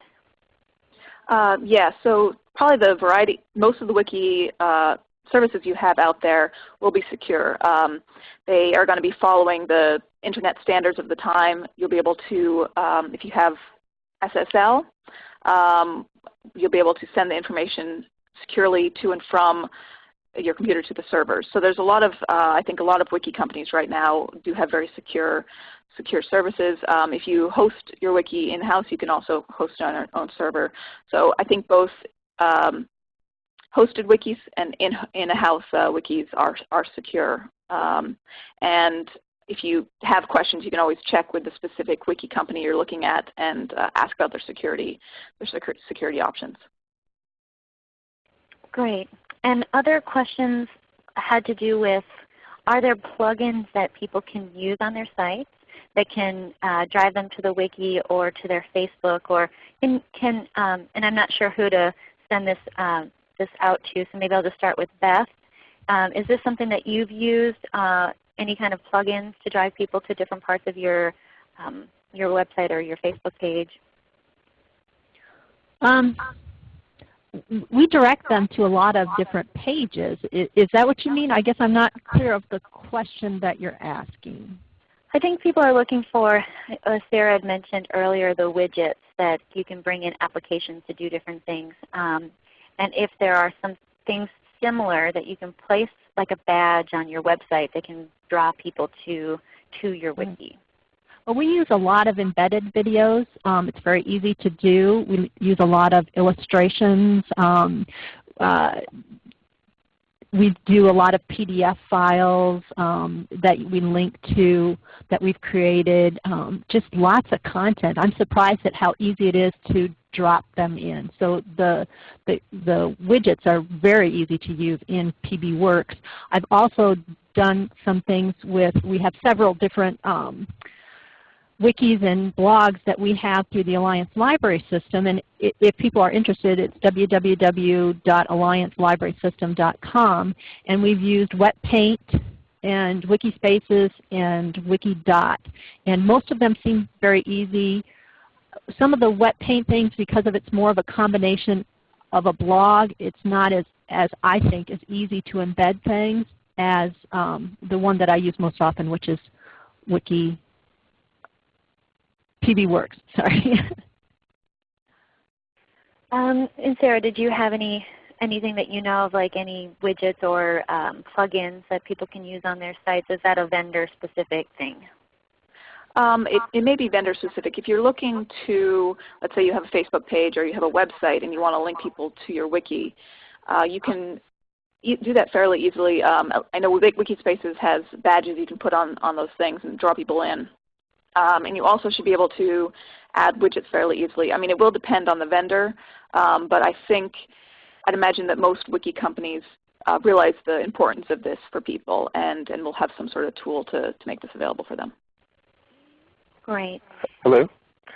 Uh, yeah, so probably the variety, most of the wiki uh, services you have out there will be secure. Um, they are going to be following the internet standards of the time. You'll be able to, um, if you have SSL, um, you'll be able to send the information securely to and from your computer to the servers. So there's a lot of, uh, I think a lot of wiki companies right now do have very secure secure services. Um, if you host your wiki in-house, you can also host it on your own server. So I think both um, hosted wikis and in-house in uh, wikis are, are secure. Um, and if you have questions, you can always check with the specific wiki company you're looking at and uh, ask about their security, their security options. Great. And other questions had to do with, are there plugins that people can use on their sites that can uh, drive them to the wiki or to their Facebook or can, can um, and I'm not sure who to send this, uh, this out to, so maybe I'll just start with Beth. Um, is this something that you've used, uh, any kind of plugins to drive people to different parts of your, um, your website or your Facebook page? Um, we direct them to a lot of different pages. Is, is, that what you mean? I guess I'm not clear of the question that you're asking. I think people are looking for, as Sarah had mentioned earlier, the widgets that you can bring in applications to do different things. Um, and if there are some things similar that you can place like a badge on your website that can draw people to, to your mm. wiki. Well, we use a lot of embedded videos. Um, it's very easy to do. We use a lot of illustrations. Um, uh, we do a lot of PDF files um, that we link to that we've created. Um, just lots of content. I'm surprised at how easy it is to drop them in. So the, the, the widgets are very easy to use in PBWorks. I've also done some things with, we have several different um, wikis and blogs that we have through the Alliance Library System. And if people are interested, it's www.alliancelibrarysystem.com. And we've used WetPaint and Wikispaces and Wikidot. And most of them seem very easy. Some of the WetPaint things, because of it's more of a combination of a blog, it's not as, as I think, as easy to embed things as um, the one that I use most often, which is Wiki PBWorks. [LAUGHS] Sorry. um, and Sarah, did you have any anything that you know of, like any widgets or um, plugins that people can use on their sites? Is that a vendor specific thing? Um, it, it, may be vendor specific. If you're looking to, let's say you have a Facebook page or you have a website and you want to link people to your wiki, uh, you can do that fairly easily. Um, I know Wikispaces has badges you can put on, on those things and draw people in. Um, and you also should be able to add widgets fairly easily. I mean, it will depend on the vendor, um, but I think I'd imagine that most wiki companies uh, realize the importance of this for people and, and will have some sort of tool to, to make this available for them. Great. Hello?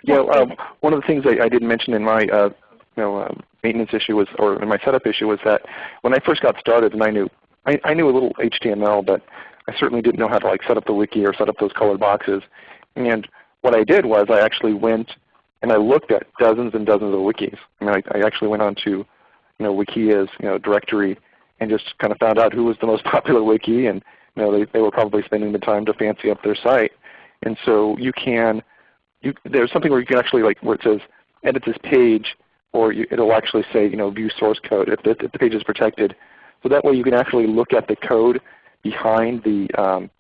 Yeah, um, one of the things I, I didn't mention in my uh, you know, uh, maintenance issue was, or in my setup issue was that when I first got started and I knew, I, I knew a little HTML, but I certainly didn't know how to like set up the wiki or set up those colored boxes. And what I did was I actually went and I looked at dozens and dozens of wikis. I mean, I, I actually went on to you know, Wikia's you know, directory and just kind of found out who was the most [LAUGHS] popular wiki, and you know, they, they were probably spending the time to fancy up their site. And so you can, you, there's something where you can actually like where it says edit this page, or you, it'll actually say you know view source code if the, if the page is protected. So that way you can actually look at the code behind the um,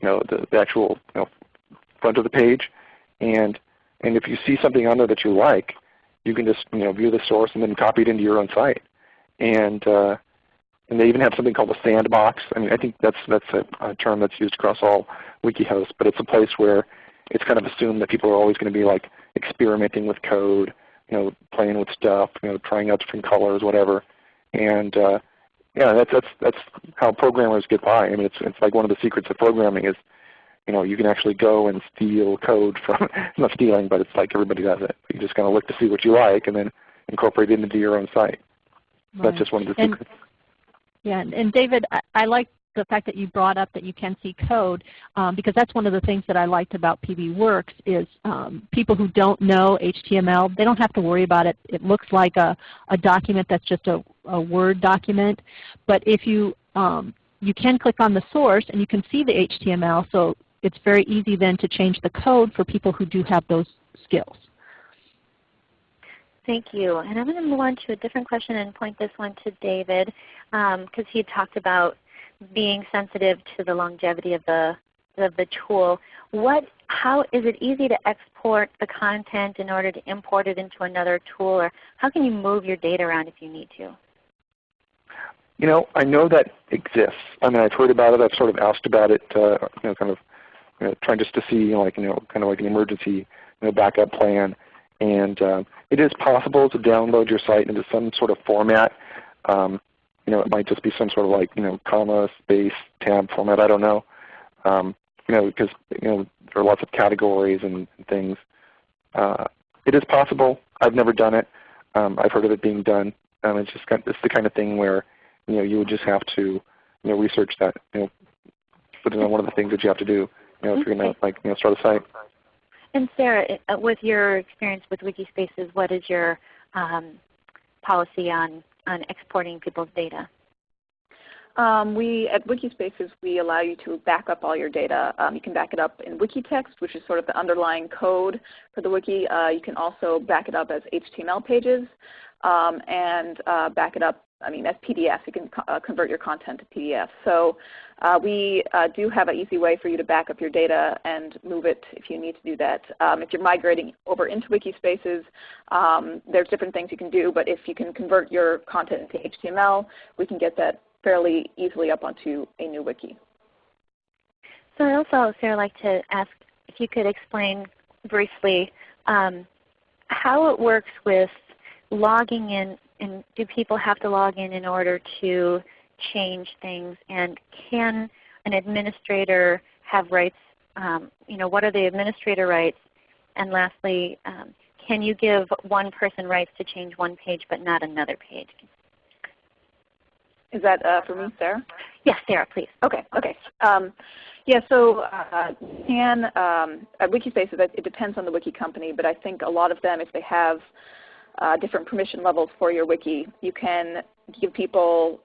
you know the, the actual you know, front of the page. And, and if you see something on there that you like, you can just you know, view the source and then copy it into your own site. And, uh, and they even have something called a sandbox. I mean, I think that's, that's a, a term that's used across all wiki hosts, but it's a place where it's kind of assumed that people are always going to be like experimenting with code, you know, playing with stuff, you know, trying out different colors, whatever. And uh, yeah, that's that's that's how programmers get by. I mean, it's it's like one of the secrets of programming is you know, you can actually go and steal code from, [LAUGHS] not stealing, but it's like everybody does it. You just kind of look to see what you like and then incorporate it into your own site. Right. That's just one of the and, secrets. Yeah, and David, I, I like the fact that you brought up that you can see code um, because that's one of the things that I liked about PBWorks is um, people who don't know HTML, they don't have to worry about it. It looks like a, a document that's just a, a Word document. But if you, um, you can click on the source and you can see the HTML, so it's very easy then to change the code for people who do have those skills. Thank you. And I'm going to move on to a different question and point this one to David because um, he talked about being sensitive to the longevity of the, of the tool. What, how is it easy to export the content in order to import it into another tool? Or how can you move your data around if you need to? You know, I know that exists. I mean, I've heard about it. I've sort of asked about it, uh, you know, kind of you know, trying just to see, you know, like you know, kind of like an emergency you know, backup plan. And uh, it is possible to download your site into some sort of format. Um, you know, it might just be some sort of like you know, comma space tab format. I don't know. Um, you know, because you know there are lots of categories and, and things. Uh, it is possible. I've never done it. Um, I've heard of it being done. Um, it's just kind of, it's the kind of thing where you know you would just have to you know, research that, you know, put it on one of the things that you have to do, you know, if you're going to like, you know, start a site. And Sarah, uh, with your experience with Wikispaces, what is your um, policy on, on exporting people's data? Um, we at Wikispaces we allow you to back up all your data. Um, you can back it up in Wikitext, which is sort of the underlying code for the wiki. Uh, you can also back it up as HTML pages um, and uh, back it up. I mean, as PDF, you can uh, convert your content to PDF. So uh, we uh, do have an easy way for you to back up your data and move it if you need to do that. Um, if you're migrating over into Wikispaces, um, there's different things you can do, but if you can convert your content into HTML, we can get that fairly easily up onto a new wiki. So I also, Sarah, like to ask if you could explain briefly um, how it works with logging in, and do people have to log in in order to change things, and can an administrator have rights, um, you know, what are the administrator rights, and lastly, um, can you give one person rights to change one page but not another page? Is that uh, for me, Sarah? Yes, Sarah, please. Okay. Okay. Um, yeah. So uh, can um, at Wikispaces, it depends on the wiki company, but I think a lot of them, if they have uh, different permission levels for your wiki, you can give people.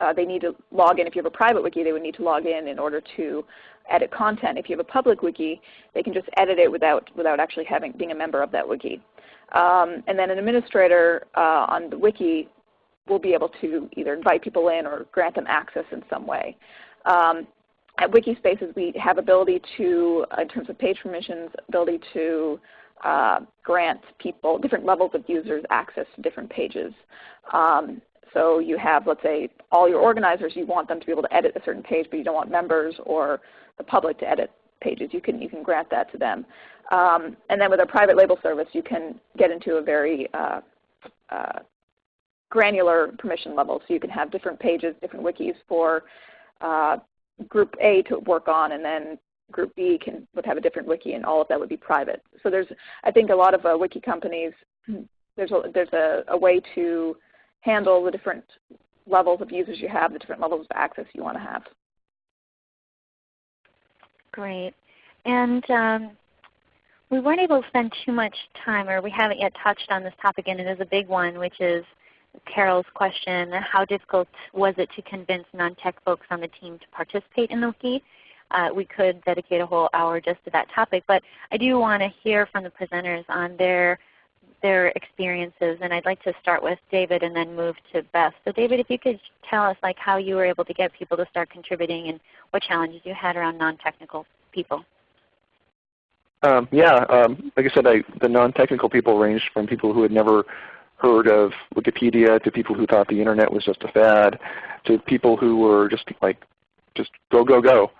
Uh, they need to log in. If you have a private wiki, they would need to log in in order to edit content. If you have a public wiki, they can just edit it without without actually having being a member of that wiki. Um, and then an administrator uh, on the wiki we'll be able to either invite people in or grant them access in some way. Um, at Wikispaces, we have ability to, in terms of page permissions, ability to uh, grant people, different levels of users access to different pages. Um, so you have, let's say, all your organizers, you want them to be able to edit a certain page, but you don't want members or the public to edit pages. You can, you can grant that to them. Um, and then with a private label service, you can get into a very uh, uh, granular permission level. So you can have different pages, different wikis for uh, group A to work on, and then group B can would have a different wiki, and all of that would be private. So there's, I think, a lot of uh, wiki companies. [CLEARS THROAT] There's a, there's a, a way to handle the different levels of users you have, the different levels of access you want to have. Great. And um, we weren't able to spend too much time, or we haven't yet touched on this topic, and it is a big one, which is Carol's question, how difficult was it to convince non-tech folks on the team to participate in the wiki? Uh, we could dedicate a whole hour just to that topic, but I do want to hear from the presenters on their their experiences, and I'd like to start with David and then move to Beth. So David, if you could tell us like how you were able to get people to start contributing and what challenges you had around non-technical people. Um, yeah, um, like I said, I, the non-technical people ranged from people who had never heard of Wikipedia to people who thought the Internet was just a fad to people who were just like, just go, go, go.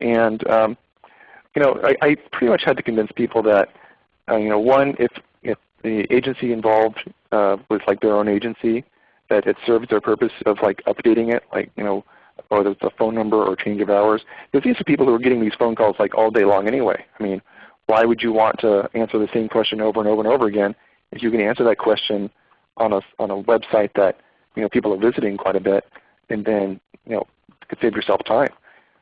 And um, you know, I, I, pretty much had to convince people that, uh, you know, one, if, if the agency involved uh, was like their own agency, that it serves their purpose of like updating it, like, you know, whether it's a phone number or change of hours. Because these are people who are getting these phone calls like all day long anyway. I mean, why would you want to answer the same question over and over and over again if you can answer that question on a on a website that you know people are visiting quite a bit, and then you know could save yourself time.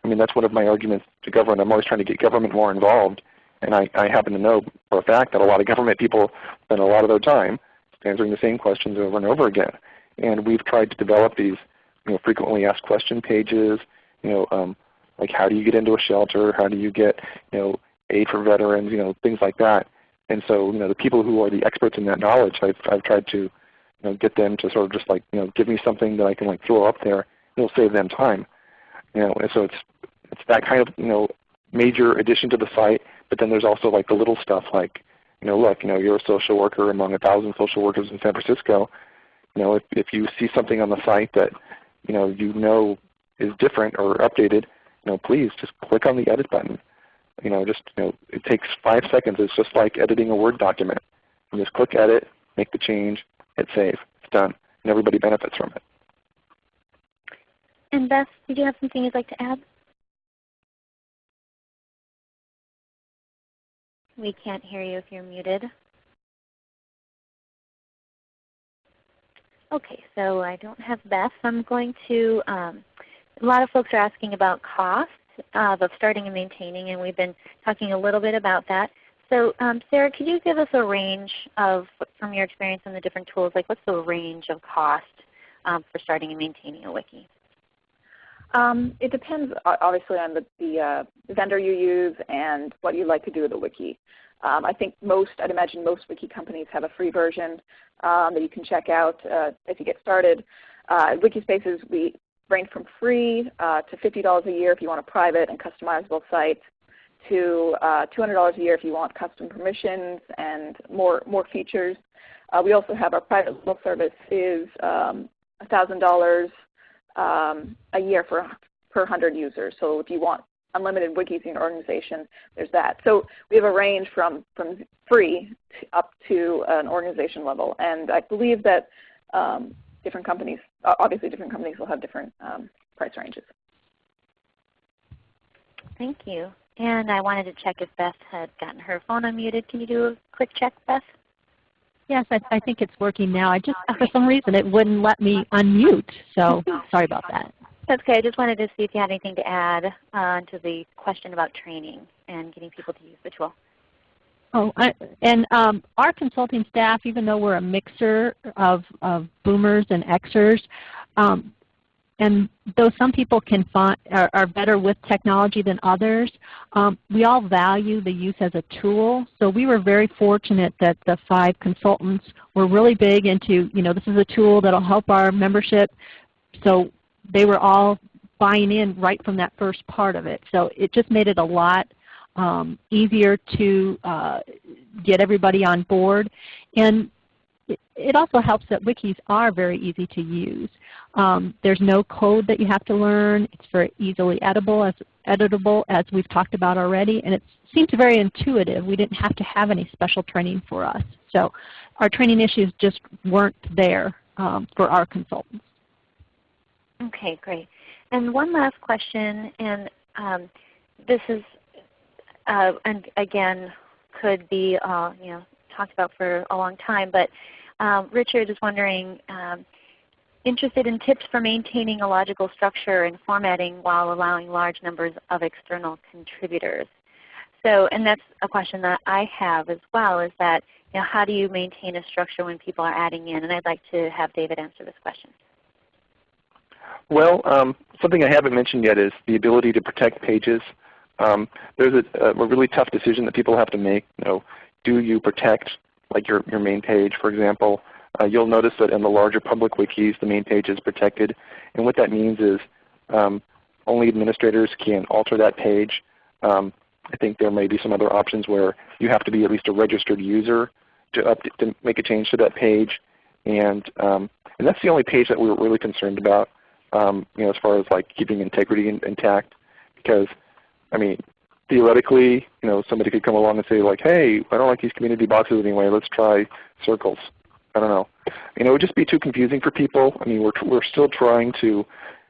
I mean that's one of my arguments to government. I'm always trying to get government more involved, and I, I happen to know for a fact that a lot of government people spend a lot of their time answering the same questions over and over again. And we've tried to develop these you know, frequently asked question pages. You know, um, like how do you get into a shelter? How do you get you know aid for veterans? You know, things like that. And so, you know, the people who are the experts in that knowledge, I've, I've tried to you know, get them to sort of just like, you know, give me something that I can like throw up there. It'll save them time. You know, and so it's it's that kind of you know major addition to the site. But then there's also like the little stuff like, you know, look, you know, you're a social worker among a thousand social workers in San Francisco. You know, if if you see something on the site that you know you know is different or updated, you know, please just click on the edit button. You know, just you know, it takes five seconds. It's just like editing a Word document. You just click edit, make the change, hit save. It's done. And everybody benefits from it. And Beth, did you have something you'd like to add? We can't hear you if you're muted. Okay, so I don't have Beth. I'm going to um, a lot of folks are asking about cost uh, of starting and maintaining, and we've been talking a little bit about that. So um, Sarah, could you give us a range of, from your experience in the different tools, like what's the range of cost um, for starting and maintaining a wiki? Um, it depends obviously on the, the uh, vendor you use and what you'd like to do with the wiki. Um, I think most, I'd imagine most wiki companies have a free version um, that you can check out uh, if you get started. Uh, Wikispaces, we range from free uh, to $50 a year if you want a private and customizable site to uh, $200 a year if you want custom permissions and more, more features. Uh, we also have our private level service is um, $1,000 um, a year for per 100 users. So if you want unlimited wikis in your organization, there's that. So we have a range from, from free to up to an organization level. And I believe that um, different companies, obviously different companies will have different um, price ranges. Thank you. And I wanted to check if Beth had gotten her phone unmuted. Can you do a quick check, Beth? Yes, I, I think it's working now. I just, for some reason, it wouldn't let me unmute. So [LAUGHS] sorry about that. That's okay. I just wanted to see if you had anything to add uh, to the question about training and getting people to use the tool. Oh, I, and um, our consulting staff, even though we're a mixer of, of boomers and Xers, um, and though some people can find, are, are, better with technology than others, um, we all value the use as a tool. So we were very fortunate that the five consultants were really big into, you know, this is a tool that will help our membership. So they were all buying in right from that first part of it. So it just made it a lot um, easier to uh, get everybody on board. And it also helps that wikis are very easy to use. Um, there's no code that you have to learn. It's very easily editable as, editable as we've talked about already. And it seems very intuitive. We didn't have to have any special training for us. So our training issues just weren't there um, for our consultants. Okay, great. And one last question, and um, this is, uh, and again, could be uh, you know talked about for a long time, but um, Richard is wondering, um, interested in tips for maintaining a logical structure and formatting while allowing large numbers of external contributors. So, and that's a question that I have as well, is that you know, how do you maintain a structure when people are adding in? And I'd like to have David answer this question. Well, um, something I haven't mentioned yet is the ability to protect pages. Um, there's a, a, really tough decision that people have to make. You know, do you protect like your, your main page, for example? Uh, you'll notice that in the larger public wikis, the main page is protected. And what that means is um, only administrators can alter that page. Um, I think there may be some other options where you have to be at least a registered user to, to make a change to that page. And, um, and that's the only page that we were really concerned about um, you know, as far as like keeping integrity in, intact. Because, I mean, theoretically, you know, somebody could come along and say like, hey, I don't like these community boxes anyway. Let's try circles. I don't know. You know, it would just be too confusing for people. I mean, we're we're still trying to,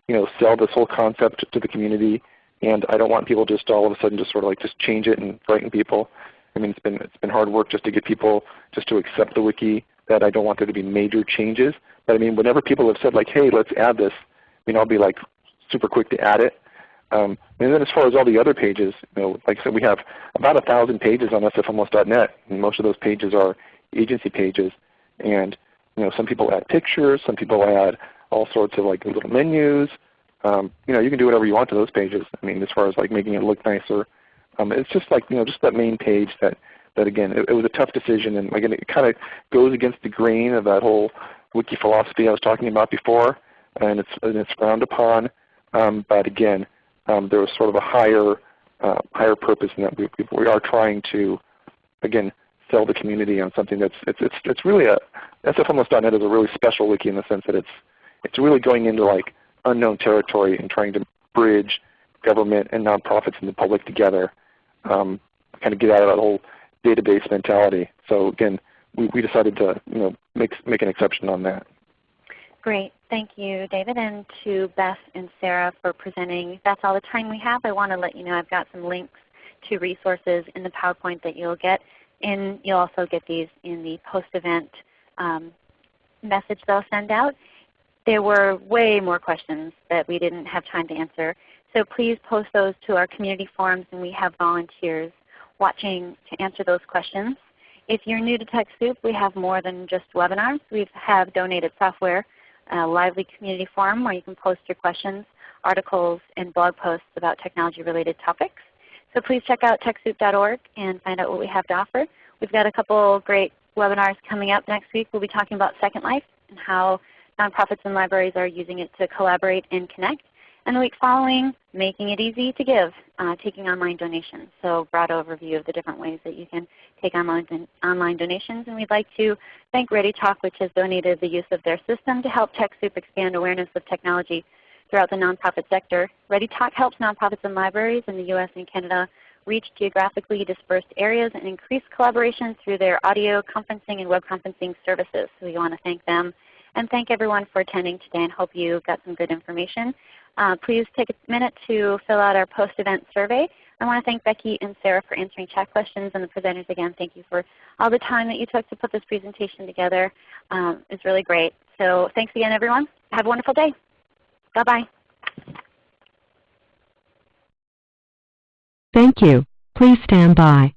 you know, sell this whole concept to the community, and I don't want people just all of a sudden just sort of like just change it and frighten people. I mean, it's been it's been hard work just to get people just to accept the wiki. That I don't want there to be major changes. But I mean, whenever people have said like, hey, let's add this, I mean, I'll be like super quick to add it. Um, and then as far as all the other pages, you know, like I said, we have about a thousand pages on sfhomeless.net, and most of those pages are agency pages. And you know, some people add pictures, some people add all sorts of like little menus. Um, you know, you can do whatever you want to those pages. I mean, as far as like making it look nicer, um, it's just like you know, just that main page that that again, it, it was a tough decision, and again, it kind of goes against the grain of that whole wiki philosophy I was talking about before and it's, and it's frowned upon. Um, but again, um, there was sort of a higher, uh, higher purpose in that we, we are trying to, again, sell the community on something that's it's it's it's really a sfhomeless.net is a really special wiki in the sense that it's it's really going into like unknown territory and trying to bridge government and nonprofits and the public together, um, kind of get out of that whole database mentality. So again, we, we decided to you know make make an exception on that. Great. Thank you, David, and to Beth and Sarah for presenting. That's all the time we have. I want to let you know I've got some links to resources in the PowerPoint that you'll get. And you'll also get these in the post-event um, message they'll send out. there were way more questions that we didn't have time to answer. So please post those to our community forums and we have volunteers watching to answer those questions. If you're new to TechSoup, we have more than just webinars. We have donated software, a lively community forum where you can post your questions, articles, and blog posts about technology related topics. So please check out TechSoup.org and find out what we have to offer. We've got a couple great webinars coming up next week. We'll be talking about Second Life and how nonprofits and libraries are using it to collaborate and connect. And the week following, making it easy to give, uh, taking online donations. So broad overview of the different ways that you can take online, online donations. And we'd like to thank ReadyTalk which has donated the use of their system to help TechSoup expand awareness of technology throughout the nonprofit sector. ReadyTalk helps nonprofits and libraries in the US and Canada reach geographically dispersed areas and increase collaboration through their audio conferencing and web conferencing services. So we want to thank them and thank everyone for attending today and hope you got some good information. Uh, please take a minute to fill out our post-event survey. I want to thank Becky and Sarah for answering chat questions and the presenters again. Thank you for all the time that you took to put this presentation together. Um, it's really great. So thanks again everyone. Have a wonderful day. Bye-bye. Thank you. Please stand by.